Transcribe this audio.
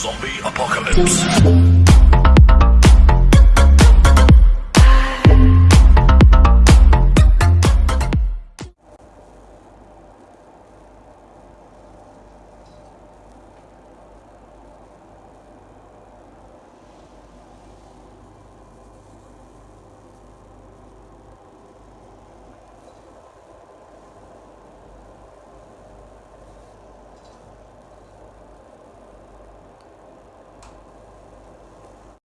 Zombie Apocalypse.